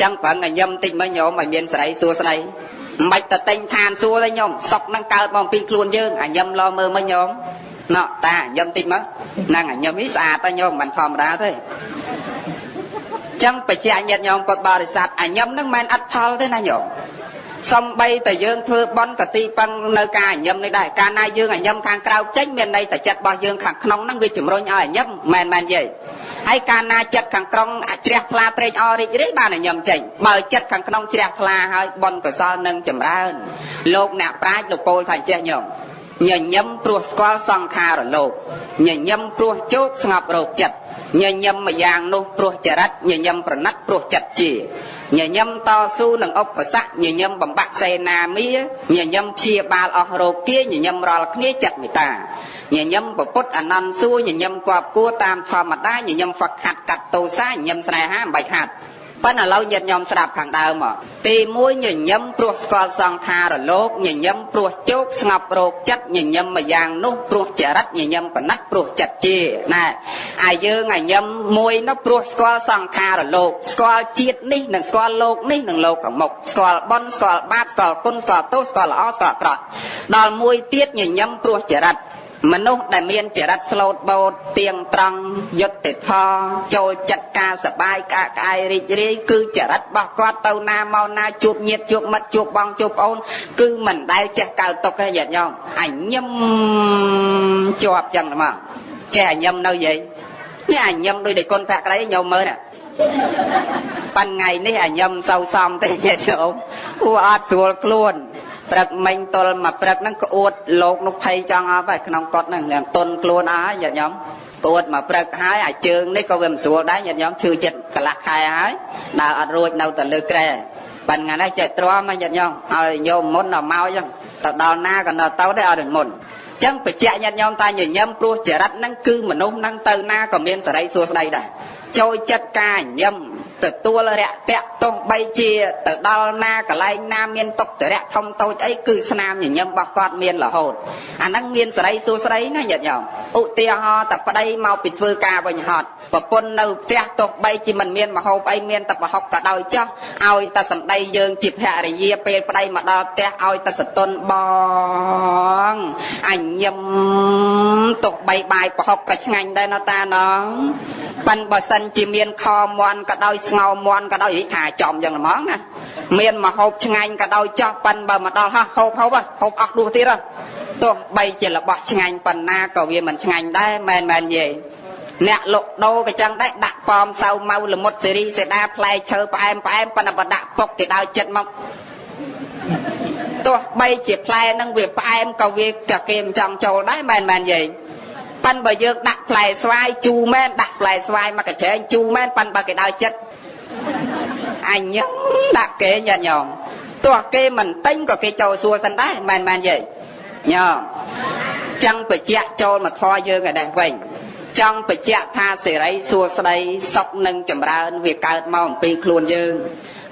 ចឹងប្រឹងឲ្យញឹមតិចមើលញោមឲ្យមានសេរីសួស្តីមិនបាច់ទៅទិញឋានសួរទេញោមសុកនឹងកើតមកពីខ្លួនយើងអាញឹមឡមើលមើលញោមណោតាញឹមតិចមកហ្នឹងអាញឹមនេះស្អាតទៅញោមមិនធម្មតាទេចឹងបច្ចៈញាតញោមពុទ្ធបរិស័ទអាញឹមហ្នឹងមិនអត់ផលទេណាញោមសំបីតែយើងធ្វើបន់កទីពឹងនៅការញញឹមនេះដែរកាលណាយើងញញឹមខាងក្រៅចេញមានន័យតែចិត្តរបស់យើងខាងក្នុងហ្នឹងវាជំរុញឲ្យញញឹមមែនមែនយី ហើយកាលណាចិត្តខាងក្នុងជ្រះថ្លាត្រេកអររីករាយបានញញឹមចេញបើចិត្តខាងក្នុងជ្រះថ្លាហើយបន់កសលនឹងចម្រើនលោកអ្នកប្រាជ្ញលោកពោលថាចេះញោមញញឹមព្រោះស្គាល់សង្ខារលោកញញឹមព្រោះជោគស្ងប់រោគចិត្តញញឹមម្យ៉ាងនោះព្រោះចរិតញញឹមប្រណិតព្រោះចិត្តជាញញឹមតស៊ូនឹងឧបសគ្គញញឹមបំបាក់សេនាមាញញឹមព្យាបាលអស់រោគាញញឹមរាល់គ្នាចិត្តមេត្តា ញញឹមពុទ្ធអនន្តសួរញញឹមគប់គួរតាមធម្មតាញញឹមហ្វឹកហាត់កាត់តោសាញញឹមស្នេហាមិនបាច់ហាត់ប៉ុន្តែឥឡូវញាតិញោមស្ដាប់ខាងដើមមកទី1ញញឹមព្រោះស្គាល់សង្ខារលោកញញឹមព្រោះជោគស្ងប់រោគចិត្តញញឹមម្យ៉ាងនោះព្រោះចរិតញញឹមបណិតព្រោះចិត្តជាណែអាយើងញញឹមមួយនោះព្រោះស្គាល់សង្ខារលោកស្គាល់ជាតិនេះនិងស្គាល់លោកនេះនិងលោកកមុខស្គាល់បុណ្យស្គាល់បាបស្គាល់គុណស្គាល់ទោសស្គាល់ល្អស្គាល់អាក្រក់ដល់មួយទៀតញញឹមព្រោះចរិត មនុស្សដែលមានចរិតស្លូតបូតទៀងត្រង់យុត្តិធម៌ចូលចិត្តការសបាយការក្អែរីករាយគឺចរិតរបស់គាត់ទៅណាមកណាជួបញាតិជួបមិត្តជួបបងជួបប្អូន គឺមិនដែលចេះកើទុកទេញាតិញោមអញឹមជាប់ចឹងមកចេះអញឹមនៅយាយនេះអញឹមដូចតែគុណភក្តីញោមមើលណាប៉ាន់ថ្ងៃនេះអញឹមសៅសំទេញាតិញោមគួរអត់ស្រួលខ្លួន ព្រឹកមិញទល់មកព្រឹកហ្នឹងក្អួតលោកនោះភ័យចង់អស់ហើយក្នុងកត់ហ្នឹងទុនខ្លួនអស់ញាតិញោមក្អួតមកព្រឹកហើយអាជើងនេះក៏វាមិនស្រួលដែរញាតិញោមឈឺចិត្តកន្លះខែហើយដើរអត់រួចនៅតែលើក្រែប៉ាន់ថ្ងៃនេះចេះទ្រាំហើយញាតិញោមឲ្យញោមមុនដល់មកអញ្ចឹងទៅដល់ណាក៏នៅទៅដែរអត់មុនចឹងបច្ចៈញាតិញោមតាញញឹមព្រោះចរិតហ្នឹងគឺមនុស្សហ្នឹងទៅណាក៏មានសេរីសួស្តីដែរចូលចិត្តការញញឹម ទទួលរយៈតៈទោះបីជាទៅដល់ណាកន្លែងណាមានតុកតរៈធំតូចអីគឺស្នាមញញឹមរបស់គាត់មានរហូតអាហ្នឹងមានសេរីសួស្តីណាញាតិញោមឧទាហរណ៍តែប្តីមកពីធ្វើការវិញហត់ប្រពន្ធនៅផ្ទះទោះបីជាមិនមានមហូបអីមានតែប្រហុកក៏ដោយចោះឲ្យតែសម្ដីយើងជាភរិយាពេលប្តីមកដល់ផ្ទះឲ្យតែសតុនបងអញញឹមទោះបីបាយប្រហុកក៏ឆ្ងាញ់ដែរណតាណង ប៉ិនបើសិនជាមានខមន់ក៏ដោយស្ងោមន់ក៏ដោយថាចំយ៉ាងហ្មងណាមានមហូបឆ្ងាញ់ក៏ដោយចោះប៉ិនបើមកដល់ហោះហូបហូបហូបអស់ដួសទៀតទោះបីជារបស់ឆ្ងាញ់ប៉ុណ្ណាក៏វាមិនឆ្ងាញ់ដែរមែនមែនយាយអ្នកលក់ដូរក៏ចឹងដែរដាក់ប៉មសៅម៉ៅលមុតសេរីសេដាផ្លែឈើផ្អែមផ្អែមប៉ុន្តែបើដាក់ពុកទៅដល់ចិត្តមកទោះបីជាផ្លែហ្នឹងវាផ្អែមក៏វាក៏គេមិនចង់ចូលដែរមែនមែនយាយ ប៉ិនបើយើងដាក់ផ្លែស្វាយជូរមែនដាក់ផ្លែស្វាយមកកញ្ចែងជូរមែនប៉ិនបើគេដល់ចិត្តអញដាក់គេញាតិញោមទោះគេមិនទិញក៏គេចូលសួរសិនដែរមែនមែនយាយញោមចឹងបច្ចៈចូលមកធေါ်យើងឯនេះវិញចង់បញ្ជាក់ថាសេរីសួស្តីសុខនិងចម្រើន វាកើតមកអំពីខ្លួនយើង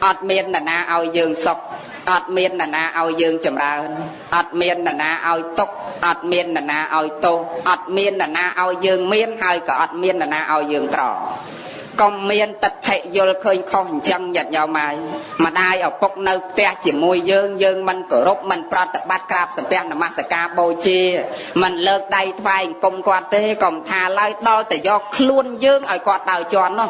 អត់មាននរណាឲ្យយើងសុខ អត់មាននរណាឲ្យយើងចម្រើនអត់មាននរណាឲ្យទុកអត់មាននរណាឲ្យទោសអត់មាននរណាឲ្យយើងមានហើយក៏អត់មាននរណាឲ្យយើងក្រកុំមានតថិយល់ឃើញខុសអញ្ចឹងញាតិញោមហើយម្ដាយឪពុកនៅផ្ទះជាមួយយើងយើងមិនគោរពមិនប្រតិបត្តិក្រាបសំពះនមស្ការបូជាមិនលើកដៃថ្វាយអង្គមគាត់ទេកុំថាឡើយដល់តែយកខ្លួនយើងឲ្យគាត់ដើរជន់នោះ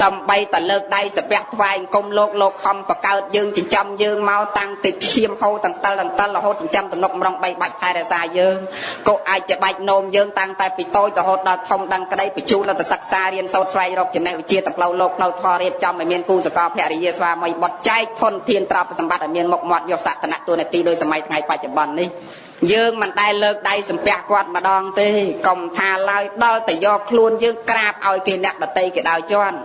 សំបីតែលើកដៃសំពះថ្វាយអង្គមលោកលោកខំបកើតយើងចិញ្ចឹមយើងមកតាំងពីឈាមហូរទាំងតលទាំងតលរហូតចិញ្ចឹមទំនុកម្រងបីបាច់ថែរក្សាយើងក៏អាចจะបាច់នោមយើងតាំងតែពីតូចរហូតដល់ធំដឹងក្តីបញ្ជូនទៅសិក្សារៀនសូត្រស្វែងរកចំណេះវិជ្ជាទៅផ្លូវលោកផ្លូវធម៌រៀបចំឲ្យមានគូសកលភរិយាស្វាមីបុត្រចែកធនធានទ្រព្យសម្បត្តិឲ្យមានមុខមាត់យកសក្តានៈទូនាទីដោយសម័យថ្ងៃបច្ចុប្បន្ននេះយើងមិនដែលលើកដៃសំពះគាត់ម្ដងទេកុំថាឡើយដល់តែយកខ្លួនយើងក្រាបឲ្យគេអ្នកដតីគេដោយជន់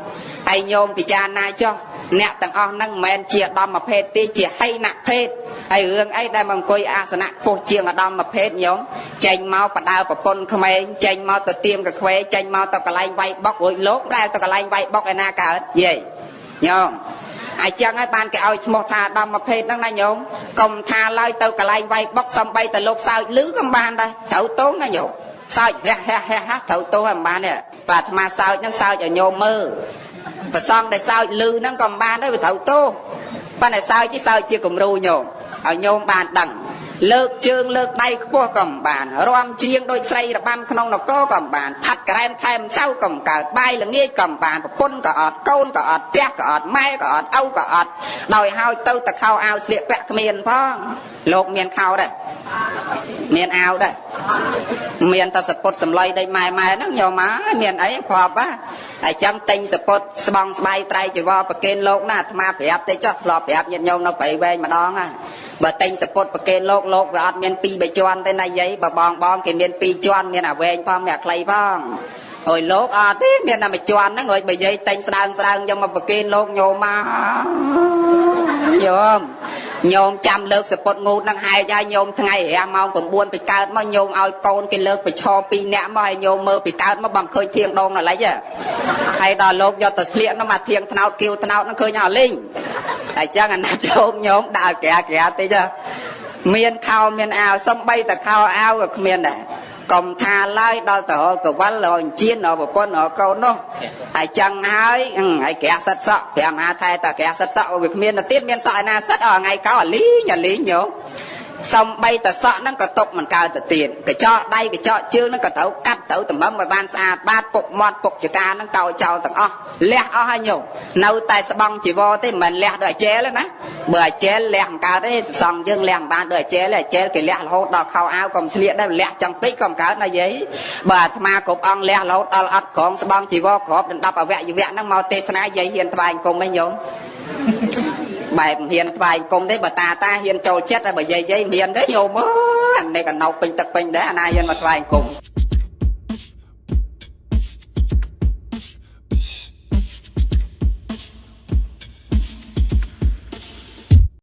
ហើយញោមពិចារណាចុះអ្នកទាំងអស់ហ្នឹងមិនមែនជាអដំមភេទទេជាហីណភេទហើយរឿងអីដែលមកអង្គុយអាសនៈខ្ពស់ជាងអដំមភេទញោមចេញមកបដើប្រពន្ធក្មេងចេញមកទៅទៀមកខ្វេចេញមកទៅកន្លែងវាយបុករួចលោកដែលទៅកន្លែងវាយបុកឯណាកើតយាយញោមអាចឹងហើយបានគេឲ្យឈ្មោះថាដំមភេទហ្នឹងណាញោមកុំថាឡើយទៅកន្លែងវាយបុកសំបីទៅលោកសើចលឺក៏បានដែរត្រូវតោងណាញោមសើចរះរះរះត្រូវតោងឲ្យបានទេបាទអាត្មាសើចហ្នឹងសើចឲ្យញោមមើល ប្រសងដែលសើចលឺហ្នឹងក៏មិនបានដែរវាត្រូវទោសប៉ុន្តែសើចទីសើចជាគំរូញោមឲ្យញោមបានដឹងលើកជើងលើកដៃខ្ពស់ក៏មិនបានរាំច្រៀងដូចស្រីរបាំក្នុងនគរក៏មិនបានផាត់ក្រែមថែមសៅក៏មិនកើតបាយល្ងាចក៏មិនបានប្រពន្ធក៏អត់កូនក៏អត់ផ្ទះក៏អត់ម៉ែក៏អត់ឪក៏អត់ដោយហើយទៅតខោអាវស្លៀកពាក់គ្មានផងលោកមានខោដែរមានអាវដែរ មានតែសពុតសម្លៃដីម៉ែម៉ែហ្នឹងញោមអើយមានអីគ្រាប់ហ่าហើយចឹងទិញសពុតស្បង់ស្បៃត្រៃជីវរប្រគេនលោកណាអាត្មាប្រាប់ទេចុះធ្លាប់ប្រាប់ញាតិញោមនៅព្រៃវែងម្ដងណាបើទិញសពុតប្រគេនលោកលោកវាអត់មាន2 3ជាន់ទេណាយាយបើបងបងគេមាន2ជាន់មានអាវែងផងមានអាខ្លីផងអើយលោកអត់ទេមានតែមួយជាន់ហ្នឹងអើយបើយាយទិញស្ដើងស្ដើងយកមកប្រគេនលោកញោមមកញោម ញោមចាំលើកសពុតងូតនឹងហែកហើយញោមថ្ងៃរាម៉ោង9ពីកើតមកញោមឲ្យកូនគេលើកប្រឈរ2នាក់មកហើយញោមមើលពីកើតមកបងឃើញធៀងដងណឡិចហើយដល់លោកយកទៅស្លៀកនោះមកធៀងថ្នោតគៀវថ្នោតនឹងឃើញអស់លីងហើយចឹងអាណិតលោកញោមដើរក្រាក្រាតិចមានខោមានអាវសំបីតែខោអាវក៏គ្មានដែរ កុំថាឡើយដល់ទៅរកកវលរកអញ្ជៀនរកប្រពន្ធរកកូននោះហើយចឹងហើយហើយក្រាក់សិតសក់5មហាថែតក្រាក់សិតសក់វាគ្មានទៅទៀតមានសក់ឯណាសិតអថ្ងៃកោអាលីងអាលីងញោម សំបីតសក់ហ្នឹងក៏ຕົកមិនកើតទៅទៀតកញ្ចក់ដៃកញ្ចក់ជើងហ្នឹងក៏ត្រូវកាត់ត្រូវតម្រឹមឲ្យបានស្អាតបាតពុកមាត់ពុកចកាហ្នឹងកោចោលទាំងអស់លះអស់ហើយញោមនៅតែស្បង់ជីវរទេមិនមែនលះដូចអាជែលទេណាបើអាជែលលះមិនកើតទេសង្ឃយើងលះមិនបានដូចអាជែលទេអាជែលគេលះរហូតដល់ខោអាវក៏មិនស្លៀកដែរលះចង់ពេកក៏មិនកើតណាយាយបើអាត្មាគ្រប់អង្គលះរហូតដល់អត់ក្រងស្បង់ជីវរក្របដណ្ដប់អវយវៈហ្នឹងមកទេសនាយាយហ៊ានថ្វាយអង្គមឯងញោម បែបហ៊ានថ្វាយគុំទេបើតាតាហ៊ានចូលចិត្តហើយបើយាយយាយហ៊ានទេញោមអើយអានេះក៏ណោពេញទឹកពេញដែរអាណាហ៊ានមកថ្វាយគុំ